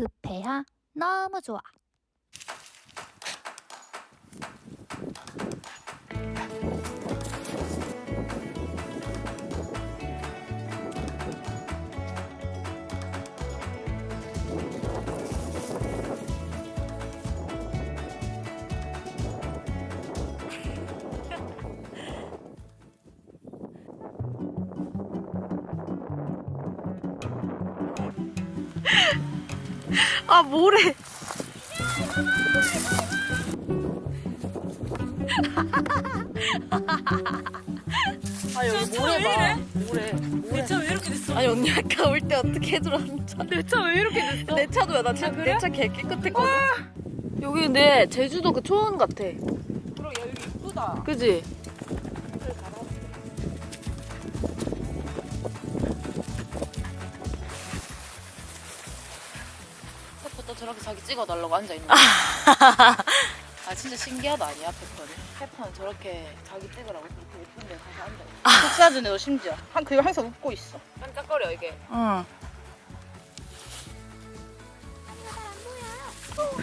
부페야 너무 좋아. 아 뭐래 아 여기 모래 봐 모래 모래 내 차 왜 이렇게 됐어? 아니 언니 아까 올 때 어떻게 들어왔는지 내차 왜 이렇게 됐어? 내 차도야 아, 그래? 개 깨끗했거든 여기 근데 제주도 그 초원 같아 그럼 야 여기 이쁘다. 그지? 페퍼 저렇게 자기 찍어달라고 앉아있는 거야 아 진짜 신기하다 아니야 페퍼는? 페퍼는 저렇게 자기 찍으라고 그렇게 예쁜 데 가서 앉아있어 복사진에도 심지어 한 그리고 항상 웃고 있어. 깜짝거려 이게 응.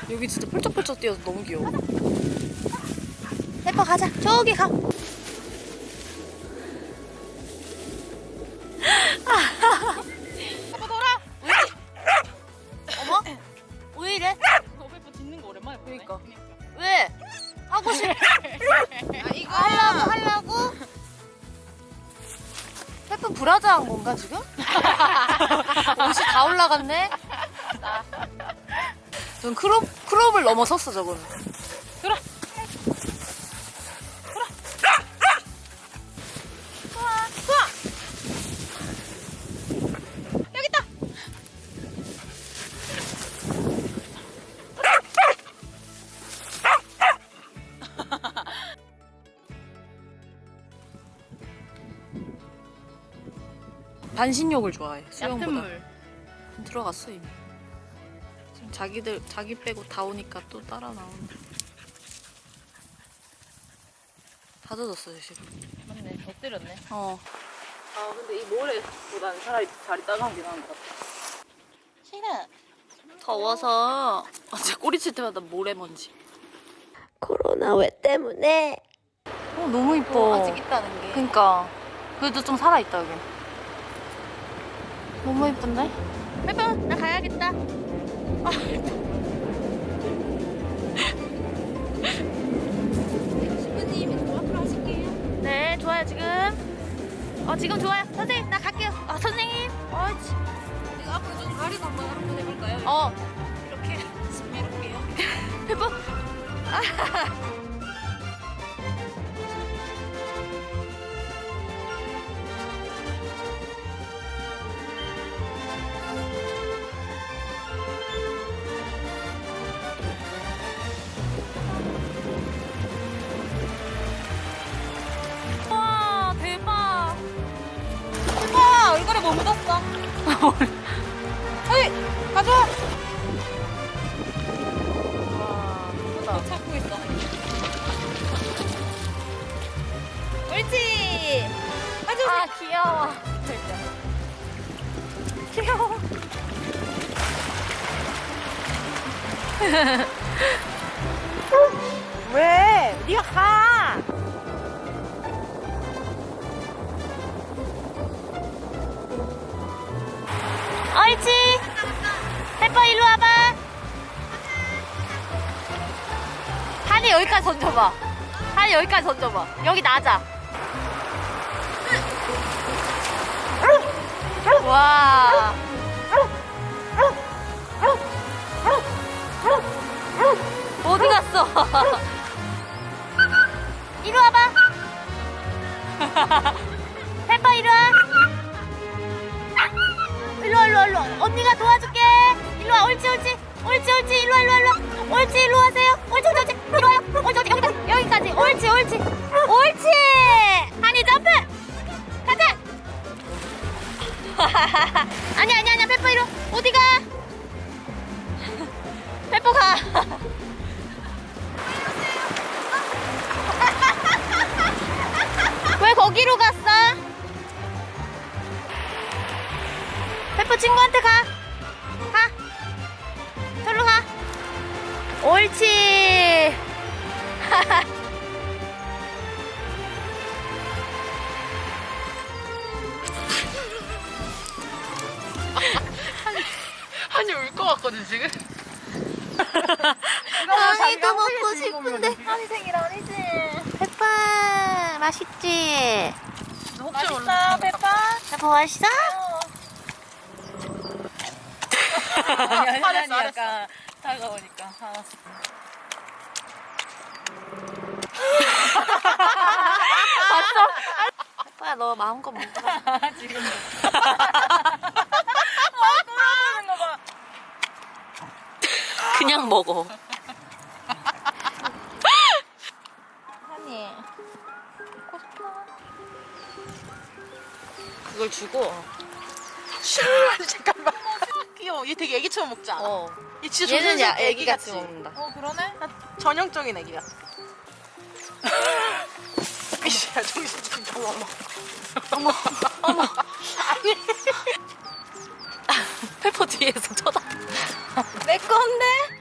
여기 진짜 펄쩍펄쩍 뛰어서 너무 귀여워 페퍼 가자. 저기 가. 브라자한 건가 지금? 옷이 다 올라갔네? 전 크롭, 크롭을 넘어섰어 저거는 반신욕을 좋아해 얕은 수영보다 물. 들어갔어 이미 지금 자기들 자기 빼고 다 오니까 또 따라 나오는 다 젖었어요 지금 맞네. 엎드렸네. 어 아 근데 이 모래보다는 차라리 자리 따가운 게 나은 것 같아. 싫어 더워서 어제 꼬리 칠 때마다 모래 먼지 코로나 왜 때문에? 어 너무 이뻐 아직 있다는 게. 그니까 그래도 좀 살아있다 여기 너무 이쁜데? 페퍼 나 가야겠다. 네 좋아요 지금. 어 지금 좋아요. 선생님 나 갈게요. 아 선생님. 어이치 이거 앞으로 좀 가리고 한번 한번 해볼까요? 어. 이렇게 해볼게요. 페퍼 와 뭐 묻었어? 어이 가져. 와 예쁘다 찾고 있어. 옳지 아 귀여워 귀여워 왜? 네가 가. 여기까지 던져봐 한이 여기까지 던져봐 여기 낮아 와 어디 갔어 이리 와봐 페퍼 이리 와 일로 와, 일로 와, 일로 와. 언니가 도와줄게. 일로 와, 옳지, 옳지. 옳지, 옳지. 일로 와, 일로 와, 일로 와. 옳지, 일로 와세요. 옳지, 옳지. 여기까지. 옳지, 옳지. 옳지. 한이 점프. 가자. 아니, 아니, 아니야. 페퍼 이리 와. 어디 가? 페퍼 가. 왜 거기로 갔어? 페퍼 친구한테 가. 가. 옳지. 한이 울 것 같거든 지금. 한이도 먹고 싶은데. 한이 생일 아니지? 페파 맛있지? 혹시 몰라. 페파. 페파 맛있어? 아니 아니 약간 다가오니까. 알았어. 페파야 너 마음껏 먹어. 지금. 그냥 먹어. 싶어. 그걸 주고. 잠깐만. 귀여워. 얘 되게 애기처럼 먹지 않아? 어. 얘 진짜 얘는 야 조선스럽게 애기 같이. 먹는다. 어 그러네. 나 전형적인 애기 같아. 이씨야 정신 차려. 어머. 어머. 어머. 아니. 아, 페퍼 뒤에서 쳐다봐 내 건데?